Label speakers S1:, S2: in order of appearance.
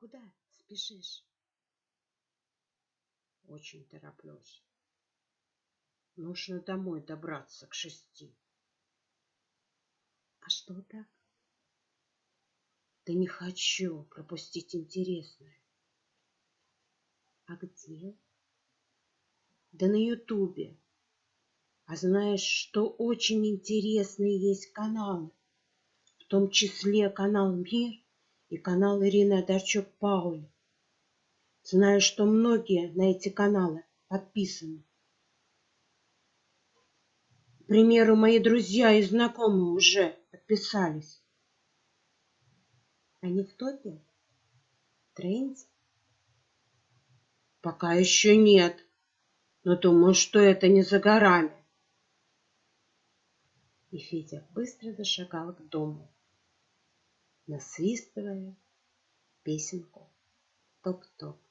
S1: Куда спешишь?
S2: Очень тороплюсь. Нужно домой добраться к шести.
S1: А что так?
S2: Да не хочу пропустить интересное.
S1: А где?
S2: Да на Ютубе. А знаешь, что очень интересные есть каналы, в том числе канал Мир и канал Ирины Одарчук Пауль. Знаю, что многие на эти каналы подписаны. К примеру, мои друзья и знакомые уже подписались.
S1: Они в топе? В тренде?
S2: Пока еще нет, но думаю, что это не за горами.
S1: И Федя быстро зашагал к дому, насвистывая песенку «Топ-топ».